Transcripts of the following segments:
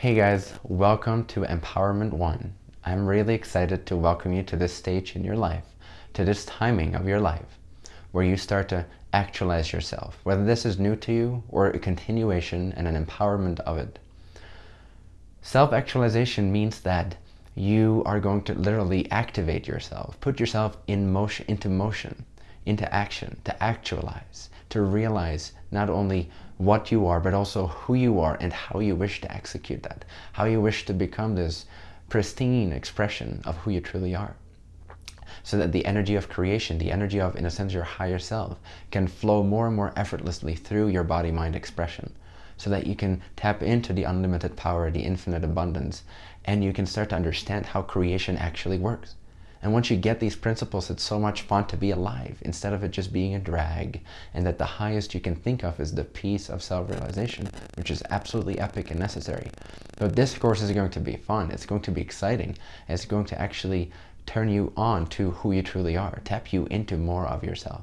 Hey guys, welcome to Empowerment One. I'm really excited to welcome you to this stage in your life, to this timing of your life, where you start to actualize yourself, whether this is new to you or a continuation and an empowerment of it. Self-actualization means that you are going to literally activate yourself, put yourself in motion, into motion, into action, to actualize, to realize not only what you are, but also who you are and how you wish to execute that, how you wish to become this pristine expression of who you truly are. So that the energy of creation, the energy of, in a sense, your higher self, can flow more and more effortlessly through your body-mind expression. So that you can tap into the unlimited power, the infinite abundance, and you can start to understand how creation actually works. And once you get these principles, it's so much fun to be alive instead of it just being a drag. And that the highest you can think of is the peace of self-realization, which is absolutely epic and necessary. But this course is going to be fun. It's going to be exciting. It's going to actually turn you on to who you truly are, tap you into more of yourself,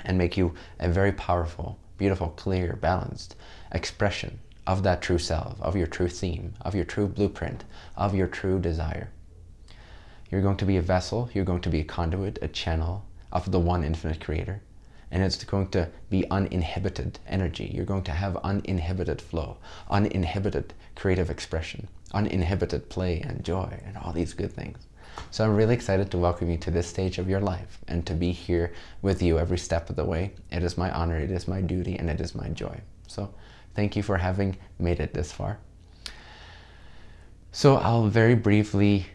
and make you a very powerful, beautiful, clear, balanced expression of that true self, of your true theme, of your true blueprint, of your true desire. You're going to be a vessel, you're going to be a conduit, a channel of the one infinite creator. And it's going to be uninhibited energy. You're going to have uninhibited flow, uninhibited creative expression, uninhibited play and joy and all these good things. So I'm really excited to welcome you to this stage of your life and to be here with you every step of the way. It is my honor, it is my duty, and it is my joy. So thank you for having made it this far. So I'll very briefly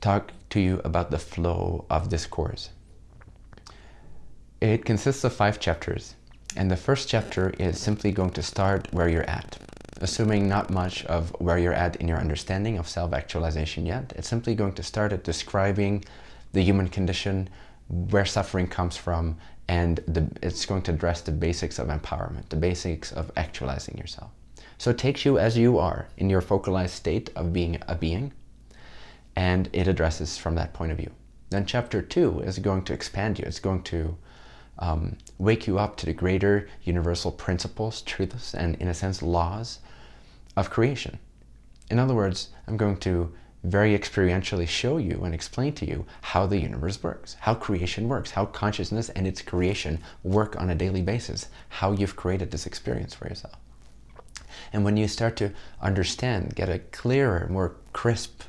talk to you about the flow of this course. It consists of five chapters, and the first chapter is simply going to start where you're at, assuming not much of where you're at in your understanding of self-actualization yet. It's simply going to start at describing the human condition, where suffering comes from, and the, it's going to address the basics of empowerment, the basics of actualizing yourself. So it takes you as you are in your focalized state of being a being, and it addresses from that point of view. Then chapter two is going to expand you. It's going to um, wake you up to the greater universal principles, truths, and in a sense, laws of creation. In other words, I'm going to very experientially show you and explain to you how the universe works, how creation works, how consciousness and its creation work on a daily basis, how you've created this experience for yourself. And when you start to understand, get a clearer, more crisp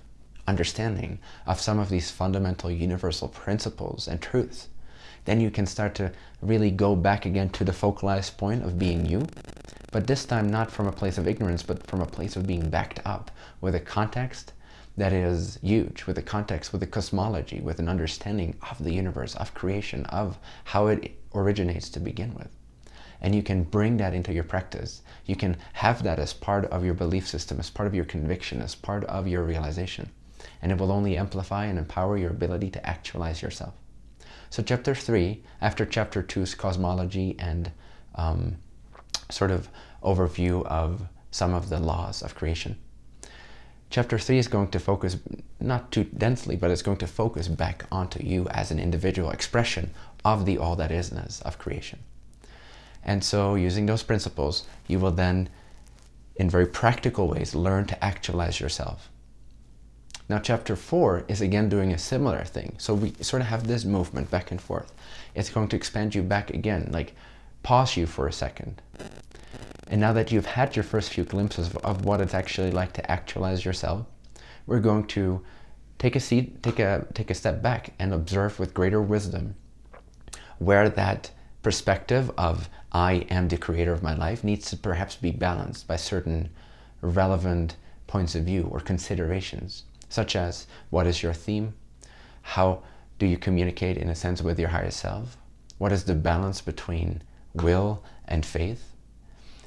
understanding of some of these fundamental universal principles and truths, then you can start to really go back again to the focalized point of being you, but this time not from a place of ignorance, but from a place of being backed up with a context that is huge, with a context, with a cosmology, with an understanding of the universe, of creation, of how it originates to begin with. And you can bring that into your practice. You can have that as part of your belief system, as part of your conviction, as part of your realization and it will only amplify and empower your ability to actualize yourself. So chapter three, after chapter two's cosmology and um, sort of overview of some of the laws of creation, chapter three is going to focus not too densely, but it's going to focus back onto you as an individual expression of the all that isness of creation. And so using those principles, you will then, in very practical ways, learn to actualize yourself now chapter 4 is again doing a similar thing. So we sort of have this movement back and forth. It's going to expand you back again, like pause you for a second. And now that you've had your first few glimpses of, of what it's actually like to actualize yourself, we're going to take a seat, take a, take a step back and observe with greater wisdom where that perspective of I am the creator of my life needs to perhaps be balanced by certain relevant points of view or considerations such as what is your theme? How do you communicate in a sense with your higher self? What is the balance between will and faith?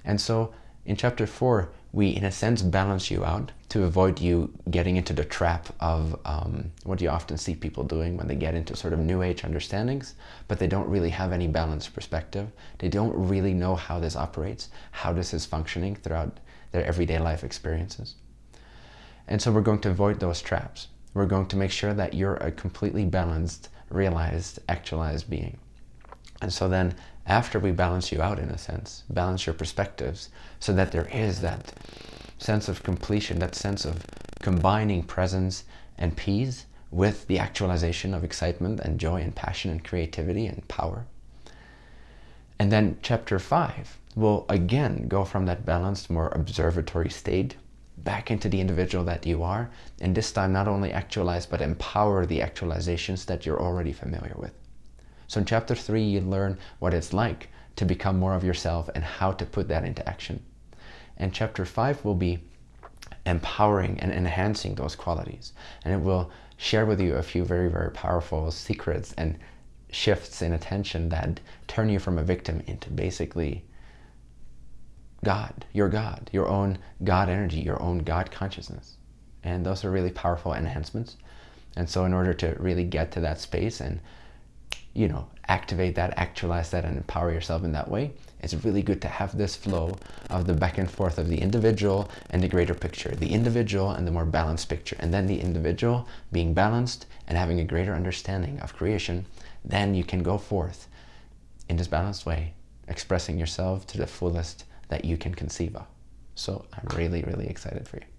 And so in chapter four, we in a sense balance you out to avoid you getting into the trap of um, what you often see people doing when they get into sort of new age understandings, but they don't really have any balanced perspective. They don't really know how this operates, how this is functioning throughout their everyday life experiences. And so we're going to avoid those traps. We're going to make sure that you're a completely balanced, realized, actualized being. And so then after we balance you out in a sense, balance your perspectives so that there is that sense of completion, that sense of combining presence and peace with the actualization of excitement and joy and passion and creativity and power. And then chapter five will again go from that balanced, more observatory state back into the individual that you are. And this time not only actualize, but empower the actualizations that you're already familiar with. So in chapter three, you learn what it's like to become more of yourself and how to put that into action. And chapter five will be empowering and enhancing those qualities. And it will share with you a few very, very powerful secrets and shifts in attention that turn you from a victim into basically God, your God, your own God energy, your own God consciousness. And those are really powerful enhancements. And so in order to really get to that space and, you know, activate that, actualize that, and empower yourself in that way, it's really good to have this flow of the back and forth of the individual and the greater picture, the individual and the more balanced picture, and then the individual being balanced and having a greater understanding of creation, then you can go forth in this balanced way, expressing yourself to the fullest that you can conceive of. So I'm really, really excited for you.